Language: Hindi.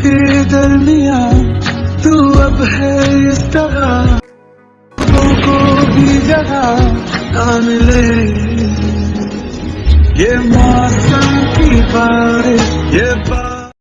के दरमिया, तू अब है इस तरह। को भी जगह ना मिले ये मौसम की बारिश